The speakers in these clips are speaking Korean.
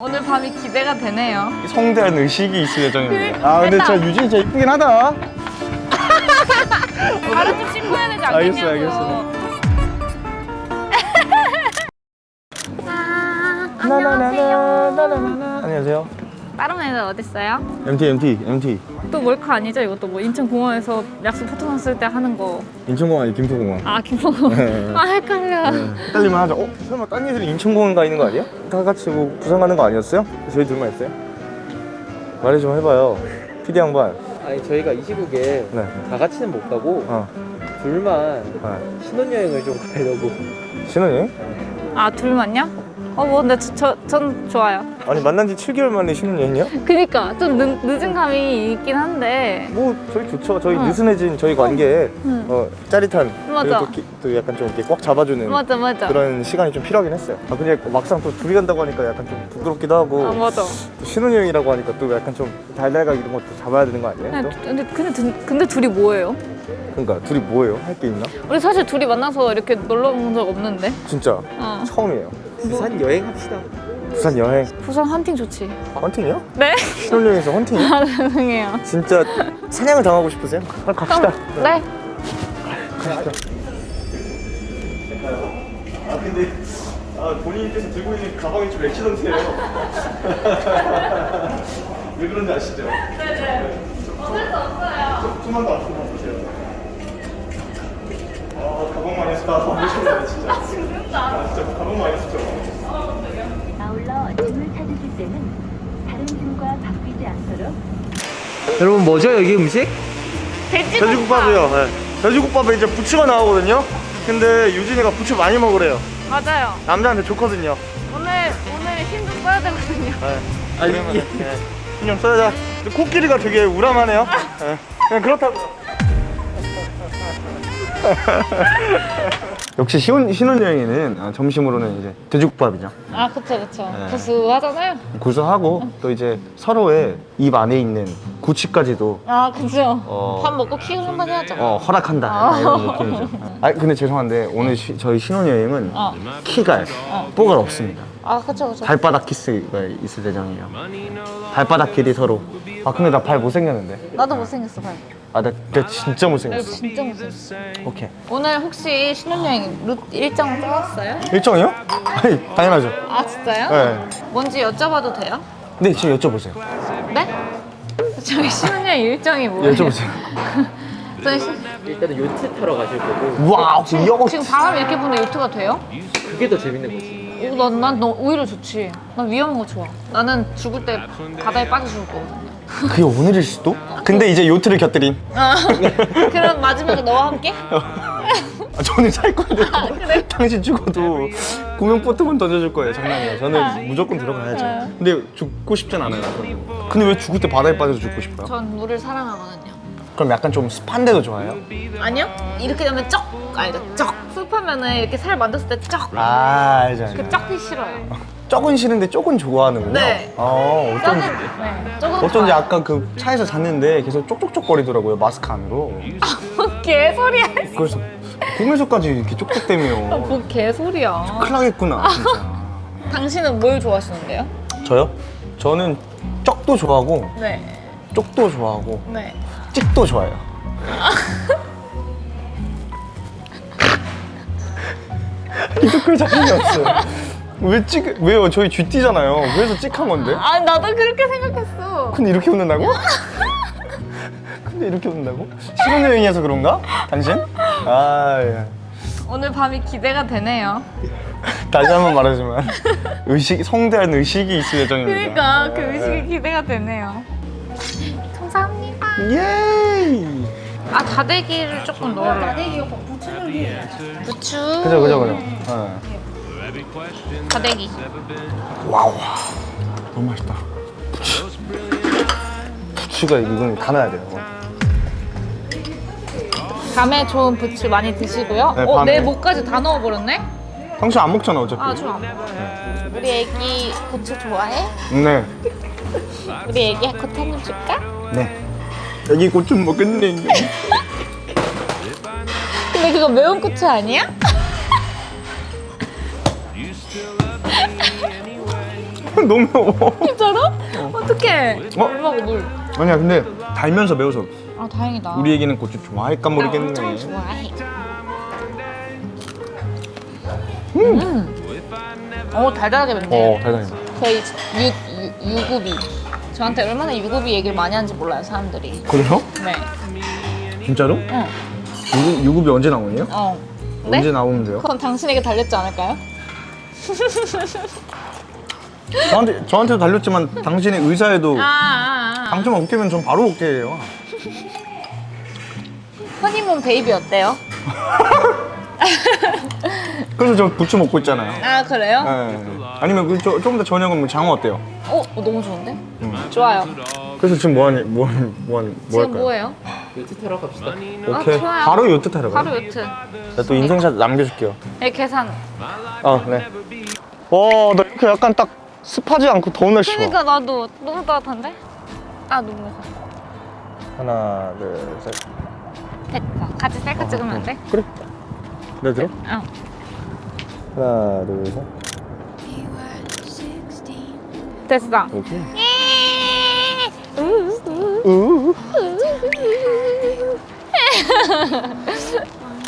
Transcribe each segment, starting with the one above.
오늘 밤이 기대가 되네요. 성대한 의식이 있을 예정입니다. 아 근데 저 유진이 진짜 이쁘긴 하다. 바로 좀 씻고 해야 되지 않 알겠어 알겠어 안녕하세요. 안녕하세요. 다른 애들 어딨어요? MT MT MT 또 몰카 아니죠? 이것도 뭐 인천공항에서 약속 포토났을 때 하는 거. 인천공항 아니 김포공항. 아 김포공. 네. 아 헷갈려. 헷갈리면 하죠. 어? 설마 딴 애들이 인천공항 가 있는 거 아니야? 다 같이 뭐 부산 가는 거 아니었어요? 저희 둘만 있어요? 말해 좀 해봐요. PD 양반. 아니 저희가 이 시국에 네. 다 같이는 못 가고 어. 둘만 네. 신혼여행을 좀 가려고 신혼여행? 아 둘만요? 어뭐 근데 저, 저, 전 좋아요. 아니 만난 지 7개월 만에 신혼여행이야? 그니까 좀 늦, 늦은 감이 있긴 한데. 뭐 저희 좋죠. 저희 응. 느슨해진 저희 관계에 응. 어, 짜릿한 맞아. 또, 기- 또 약간 좀 이렇게 꽉 잡아주는 맞아 맞아. 그런 시간이 좀 필요하긴 했어요. 아 근데 막상 또 둘이 간다고 하니까 약간 좀 부끄럽기도 하고 아 맞아. 또 신혼여행이라고 하니까 또 약간 좀 달달각 이런 것도 잡아야 되는 거 아니에요? 또? 근데, 근데, 근데, 근데 둘이 뭐예요? 그러니까 둘이 뭐예요? 할 게 있나? 우리 사실 둘이 만나서 이렇게 놀러 온 적 없는데. 진짜 어. 처음이에요. 부산 여행 합시다 부산 여행 부산 헌팅 좋지. 헌팅이요? 네? 신혼여행에서 헌팅이요? 아 죄송해요. 진짜 사냥을 당하고 싶으세요? 그럼 갑시다. 네. 아 근데 아, 본인께서 들고 있는 가방이 좀 렉시던트예요. 왜 그런지 아시죠? 네네. 어쩔 수 없어요. 좀만 더 앞으로 보세요. 아 가방만 해서 다. 아 진짜. 아 진짜 가방만 해서 아울러 짐을 찾으실 때는 다른 짐과 바뀌지 않도록 여러분 뭐죠 여기 음식? 돼지국밥이요. 네. 돼지국밥에 이제 부추가 나오거든요. 근데 유진이가 부추 많이 먹으래요. 맞아요. 남자한테 좋거든요. 오늘 오늘 힘 좀 써야 되거든요. 네. 아니, 그러면은, 이- 네. 신경 써야 돼. 코끼리가 되게 우람하네요. 네. 그냥 그렇다고요. 역시 신혼, 신혼여행에는 아, 점심으로는 이제 돼지국밥이죠. 아 그쵸 그쵸. 네. 구수하잖아요. 구수하고 또 이제 서로의 입 안에 있는 구취까지도 아 그죠. 어. 밥 먹고 키 한번 해야죠. 어, 허락한다 아. 이런 느낌이죠. 아 근데 죄송한데 오늘 시- 저희 신혼여행은 어. 키갈, 뽀갈 없습니다. 아 그쵸 그쵸. 발바닥 키스가 있을 예정이에요. 발바닥 길이 서로. 아 근데 나 발 못생겼는데. 나도 못생겼어 발. 아나 진짜 나 못생겼어. 진짜 못생겼어. 오케이. 오늘 혹시 신혼여행 루 일정 짜왔어요? 일정이요? 아니 당연하죠. 아 진짜요? 네. 뭔지 여쭤봐도 돼요? 네 지금 여쭤보세요. 네? 저희 신혼여행 일정이 뭐예요? 여쭤보세요. 저희 신... 일단은 요트 타러 가실 거고 와우 이거 지금 바람 이렇게 부는데 요트가 돼요? 그게 더 재밌는 거지 오, 난, 난 너, 오히려 좋지. 난 위험한 거 좋아. 나는 죽을 때 바다에 빠져 죽을 거거든요. 그게 오늘일 수도? 근데 이제 요트를 곁들인. 그럼 마지막에 너와 함께? 아, 저는 살 건데 당신 죽어도 구명보트만 던져줄 거예요 장난이에요 저는 무조건 들어가야죠 근데 죽고 싶진 않아요. 근데 왜 죽을 때 바다에 빠져서 죽고 싶어요? 전 물을 사랑하거든요. 그럼 약간 좀 습한 데도 좋아해요? 아니요? 이렇게 되면 쩍! 알죠? 쩍! 습하면은 이렇게 살 만졌을 때 쩍! 아 알죠 알죠 그 쩍이 싫어요. 쪽은 싫은데 쪽은 좋아하는군요 네. 어, 어쩐지 쩍은, 네. 쩍은 어쩐지 좋아요. 아까 그 차에서 잤는데 계속 쪽쪽쪽거리더라고요 마스크 안으로 개소리야. 그래서 꿈에서까지 이렇게 아, 쪽쪽대며 뭐 개소리야. 큰일 나겠구나 진짜 당신은 뭘 좋아하시는데요? 저요? 저는 쪽도 좋아하고 네. 쪽도 좋아하고 네. 찍도 좋아해요. 이거 그 자신이 없어요. 왜 찍, 왜요? 저희 쥐띠잖아요. 그래서 찍한 건데? 아, 나도 그렇게 생각했어. 근데 이렇게 웃는다고? 근데 이렇게 웃는다고? 신혼여행이어서 그런가? 당신? 아, 예. 오늘 밤이 기대가 되네요. 다시 한 번 말하지만 의식, 성대한 의식이 있을 예정입니다. 그러니까 그 의식이 기대가 되네요. 감사합니다. 아 다대기를 조금 넣으려고. 다대기 오빠 부추를 부추. 그죠, 그죠, 그죠. 어. 다대기. 와우 너무 맛있다 부추 부추가 이건 다 넣어야 돼요 밤에 좋은 부추 많이 드시고요. 네, 어, 밤에. 내 목까지 다 넣어버렸네? 당신 안 먹잖아 어차피 아 좋아. 우리 애기 부추 좋아해? 네. 우리 애기 겉 한입 줄까? 네 여기 곧좀 먹겠네 근데 그거 매운 고추 아니야? 너무 매워. 진짜로? 어떡해. 어? 물 먹어 물. 아니야 근데 달면서 매워서 아 다행이다. 우리 애기는 고추 좋아할까 모르겠네. 엄청 좋아해. 음. 어 달달하게 맵네. 어 달달해. 저희 유, 유, 유구비. 저한테 얼마나 유구비 얘기를 많이 하는지 몰라요 사람들이. 그래요? 네. 진짜로? 응. 유급, 유급이 언제 나오네요? 어. 네? 언제 나오면 돼요? 그건 당신에게 달렸지 않을까요? 저한테 저한테도 달렸지만 당신의 의사에도 아, 아, 아. 당첨만 웃기면 전 바로 오게 해요. 허니문 베이비 어때요? 그래서 저 부추 먹고 있잖아요. 아 그래요? 네. 아니면 그 조, 조금 더 저녁은 뭐 장어 어때요? 어, 어, 너무 좋은데? 좋아요. 그래서 지금 뭐하니 뭐하니 뭐하니 뭐 지금 할까요? 뭐예요? 요트 타러 갑시다. 오케이 아, 좋아요. 바로 요트 타러 가요. 바로 요트. 제가 또 인생샷 남겨줄게요. 네, 계산. 아 네. 와나 이렇게 약간 딱 습하지 않고 더운 날씨. 그러니까 나도 너무 따뜻한데? 아 너무 하나 둘 셋. 됐다. 같이 셀카 찍으면 안 돼? 그래. 내 들어? 어. 하나 둘 셋. 됐어. 오케이.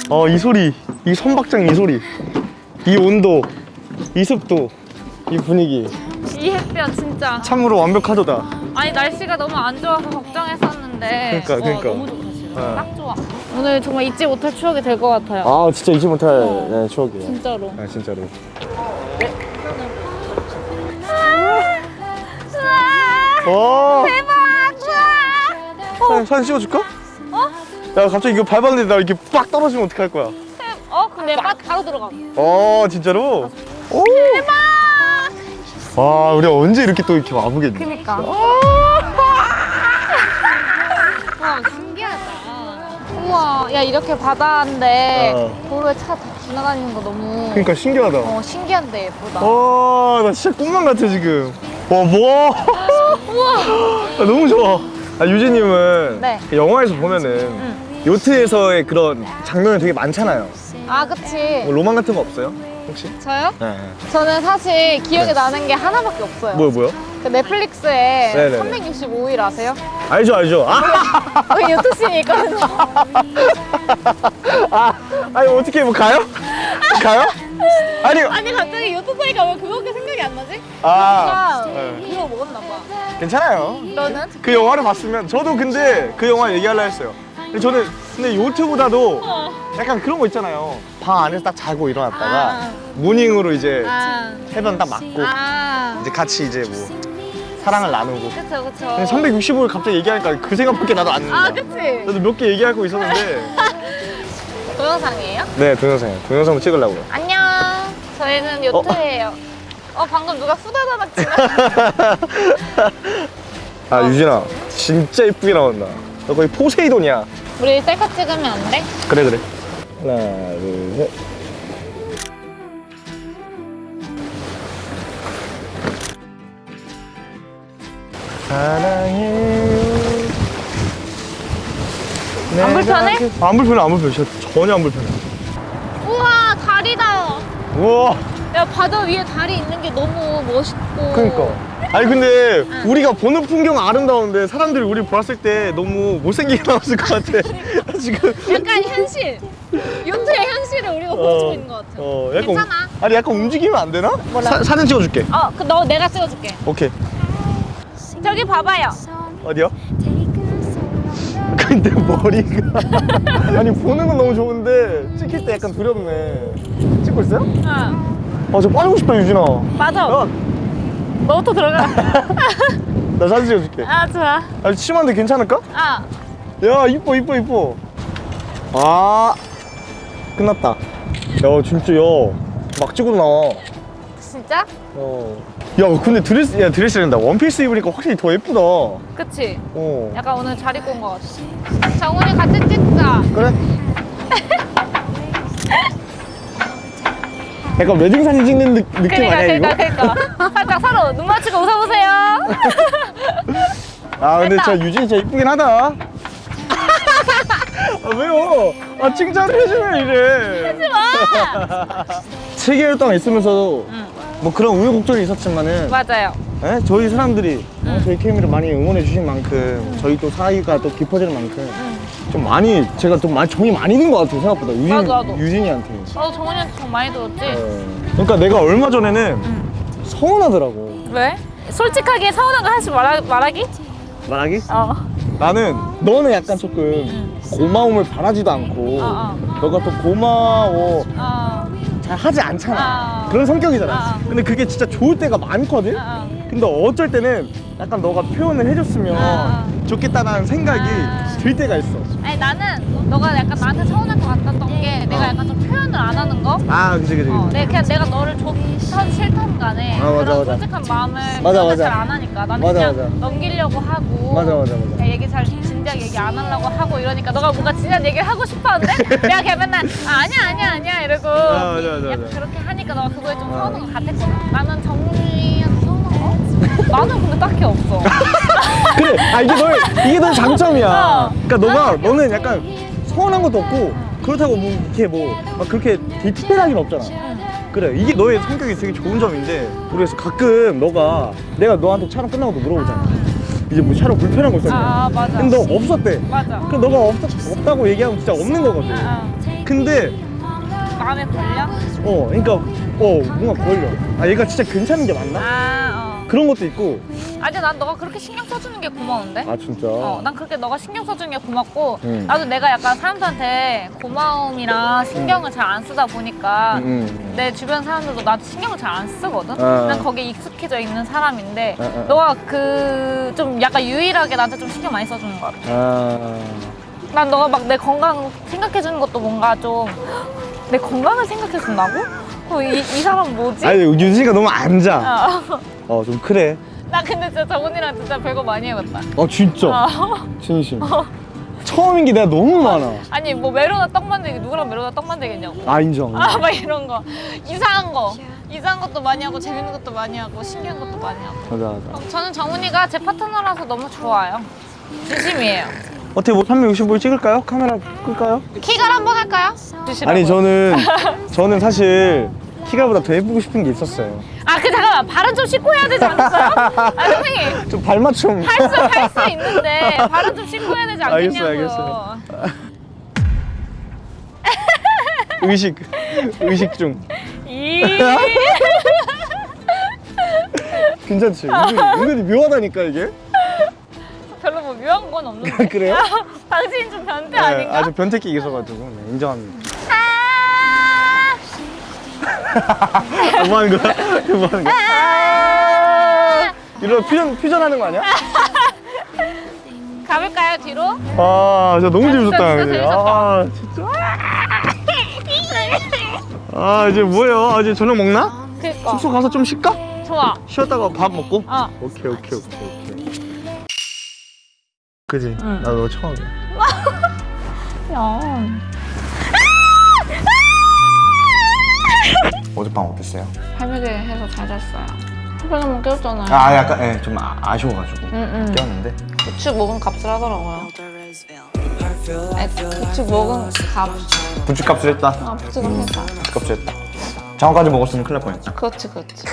어이 소리, 이 선박장 이 소리, 이 온도, 이 습도, 이 분위기 이 햇볕 진짜. 참으로 완벽하도다. 아니 날씨가 너무 안 좋아서 걱정했었는데. 그러니까, 어, 그러니까. 너무 좋다 지금. 어. 딱 좋아. 오늘 정말 잊지 못할 추억이 될 것 같아요. 아 진짜 잊지 못할 어. 네, 추억이에요. 진짜로. 아 진짜로. 우와, 어. 대박! 사진, 사진 찍어줄까? 어? 야 갑자기 이거 밟았는데 나 이렇게 빡 떨어지면 어떡할 거야? 어? 근데 바, 바로 들어가. 어 진짜로? 오. 대박! 와 우리 언제 이렇게 또 이렇게 와보겠니? 그니까. 와 신기하다. 우와, 야 이렇게 바다인데 어. 도로에 차다 지나다니는 거 너무 그러니까 신기하다. 어 신기한데 예쁘다. 와나 진짜 꿈만 같아 지금. 와 뭐? 우와. 아, 너무 좋아. 아, 유진님은 네. 영화에서 보면은 요트에서의 그런 장면이 되게 많잖아요. 아 그치. 뭐 로망 같은 거 없어요? 혹시? 저요? 네. 저는 사실 기억에 나는 게 하나밖에 없어요. 뭐요, 뭐요? 그 넷플릭스에 네네네. 365일 아세요? 알죠, 알죠. 아, 거기 요트씬이 있거든요. 아, 아니 어떻게 뭐 가요? 가요? 아니, 아니 갑자기 요트 사이가 왜 그거밖에 생각이 안 나지? 아, 아, 네. 그거 먹었나 봐. 괜찮아요. 너는? 그 영화를 봤으면 저도 근데 그 영화 얘기하려 했어요. 근데 저는 근데 요트보다도 어. 약간 그런 거 있잖아요. 방 안에서 딱 자고 일어났다가 아. 모닝으로 이제 아. 해변 딱 맞고 아. 이제 같이 이제 뭐 사랑을 나누고. 그쵸 그쵸. 근데 365일 갑자기 얘기하니까 그 생각밖에 나도 안아 나요. 그치. 저도 몇 개 얘기할 거 있었는데. 동영상이에요? 네, 동영상. 동영상 찍으려고요. 안녕. 저희는 요트예요. 어, 방금 누가 후다다닥 지나. 아, 유진아. 진짜 이쁘게 나온다. 너 거의 포세이돈이야. 우리 셀카 찍으면 안 돼? 그래, 그래. 하나, 둘, 셋. 사랑해. 안 불편해? 안 불편해, 안 불편해. 전혀 안 불편해. 우와 다리다. 우와. 야 바다 위에 다리 있는 게 너무 멋있고. 그러니까. 아니 근데 우리가 보는 풍경 아름다운데 사람들이 우리 보았을 때 너무 못생기게 나왔을 것 같아. 지금. 약간 현실. 요트의 현실을 우리가 보여주고 있는 것 같아. 어, 약간 괜찮아. 움- 아니 약간 움직이면 안 되나? 사, 사진 찍어줄게. 어, 그너 내가 찍어줄게. 오케이. 저기 봐봐요. 어디요? 근데 머리가 아니 보는 건 너무 좋은데 찍힐 때 약간 두렵네. 찍고 있어요? 어, 아저 빠지고 싶다 유진아. 맞아. 야, 너부터 들어가. 나 사진 찍어줄게. 아 좋아. 아 심한데 괜찮을까? 아, 야 이뻐 이뻐 이뻐. 아 끝났다. 야 진짜 야막 찍고 나와. 진짜? 어. 야 근데 드레스 야 드레스랜다 원피스 입으니까 확실히 더 예쁘다. 그치? 어. 약간 오늘 잘 입고 온 것 같아. 정훈이 같이 찍자. 그래. 약간 웨딩 사진 찍는 느, 느낌 그니까, 아니야 이거? 그니까, 그니까. 살짝 서로 눈 맞추고 웃어보세요. 아 근데 됐다. 진짜 유진이 진짜 이쁘긴 하다. 아 왜요? 아 칭찬을 해주면 이래. 하지 마. 7개월 동안 있으면서도 응. 뭐 그런 우여곡절이 있었지만은 맞아요. 예? 저희 사람들이 어, 저희 케미를 많이 응원해 주신 만큼 저희 또 사이가 또 깊어지는 만큼 좀 많이 제가 좀 많이 정이 많이 든 것 같아요 생각보다 유진, 나도, 나도. 유진이한테 나도 정원이한테 돈 많이 들었지? 예. 그러니까 내가 얼마 전에는 서운하더라고 왜? 솔직하게 서운한 거 하나씩 말하, 말하기? 말하기? 어. 나는 너는 약간 조금 고마움을 바라지도 않고 어, 너가 또 고마워 어. 잘 하지 않잖아 아. 그런 성격이잖아 아. 근데 그게 진짜 좋을 때가 많거든 어. 근데 어쩔 때는 약간 너가 표현을 해줬으면 아. 좋겠다라는 생각이 아. 들 때가 있어 나는 너가 약간 나한테 서운할 것 같았던 게 내가 어. 약간 좀 표현을 안 하는 거? 아 그지 그지 어, 내 그냥 내가 너를 좋든 싫든 간에 아, 맞아, 그런 맞아. 솔직한 마음을 맞아, 맞아. 잘안 하니까 나는 맞아, 그냥 맞아. 넘기려고 하고 맞아, 맞아, 맞아. 얘기 잘 진지하게 얘기 안 하려고 하고 이러니까 너가 뭔가 진지한 얘기를 하고 싶었는데 내가 그냥 맨날 아, 아니야 아니야 아니야 이러고 아, 맞아, 맞아, 약간 맞아. 그렇게 하니까 너가 그거에 좀 서운한 것 같았거든 나는 거? 나는 근데 딱히 없어. 그래. 아 이게 너의 이게 너의 장점이야. 어. 그러니까 너가 너는 약간 서운한 것도 없고 그렇다고 뭐 이렇게 뭐 막 그렇게 특별하긴 없잖아. 그래. 이게 너의 성격이 되게 좋은 점인데 모르겠어 가끔 너가 내가 너한테 촬영 끝나고도 물어보잖아. 이제 뭐 촬영 불편한 거 있었냐 아 맞아. 근데 너 없었대. 맞아. 그 너가 없, 없다고 얘기하면 진짜 없는 거거든. 아, 근데 마음에 걸려? 어 그러니까 어 뭔가 걸려. 아 얘가 진짜 괜찮은 게 맞나? 아, 그런 것도 있고 어. 아니 난 너가 그렇게 신경 써주는 게 고마운데? 아 진짜 어, 난 그렇게 너가 신경 써주는 게 고맙고 음. 나도 내가 약간 사람들한테 고마움이랑 신경을 잘안 쓰다 보니까 음, 음. 내 주변 사람들도 나한테 신경을 잘 안 쓰거든? 아. 난 거기에 익숙해져 있는 사람인데 아, 아. 너가 그 좀 약간 유일하게 나한테 좀 신경 많이 써주는 것 같아 아난 너가 막 내 건강 생각해주는 것도 뭔가 좀 내 건강을 생각해 준다고? 어, 이, 이 사람 뭐지? 아니 유진이가 너무 앉아. 어. 어좀 그래. 나 근데 진짜 정훈이랑 진짜 별거 많이 해봤다. 어 진짜? 어. 진심. 처음인 게 내가 너무 많아. 아니 뭐 메로나 떡 만들기 누구랑 메로나 떡 만들겠냐고. 아 인정. 아 막 이런 거. 이상한 거. 이상한 것도 많이 하고 재밌는 것도 많이 하고 신기한 것도 많이 하고. 맞아 맞아. 어, 저는 정훈이가 제 파트너라서 너무 좋아요. 진심이에요 어떻게 뭐 365일 찍을까요? 카메라 끌까요? 키갈 한번 할까요? 아니 저는 저는 사실 키가보다 더 예쁘고 싶은 게 있었어요 아, 그 잠깐만 발은 좀 씻고 해야 되지 않겠어요? 아, 선생님 좀 발맞춤 할수 할 수 있는데 발은 좀 씻고 해야 되지 알겠어요, 않겠냐고요. 의식 의식 중 이 괜찮지? 은근히, 은근히 묘하다니까 이게 건 없는데. 그래요? 당신 좀 변태 네, 아닌가? 아주 변태기 있어가지고 네, 인정합니다 아, 뭐 하는 거야? 뭐 하는 거야? 아, 이런 퓨전, 퓨전하는 거 아니야? 가볼까요 뒤로? 아 진짜 너무 재밌었다 진짜. 재밌었다. 아 진짜 아 이제 뭐예요? 아, 이제 저녁 먹나? 그니까. 숙소 가서 좀 쉴까? 좋아. 쉬었다가 밥 먹고? 어. 오케이 오케이 오케이 그지? 응. 나너 처음이야 야. 어젯밤 어땠어요? 발매게 해서 잘 잤어요. 하루만 깨웠잖아요. 아 약간 예, 좀 아, 아쉬워가지고 응, 응. 깨웠는데 부축 먹은 값을 하더라고요. 아, 부축 먹은 값. 부추값을 했다 아, 부축을 했다. 부추값을 했다 장어까지 먹었으면 큰일 날 뻔했다 그렇지, 그렇지.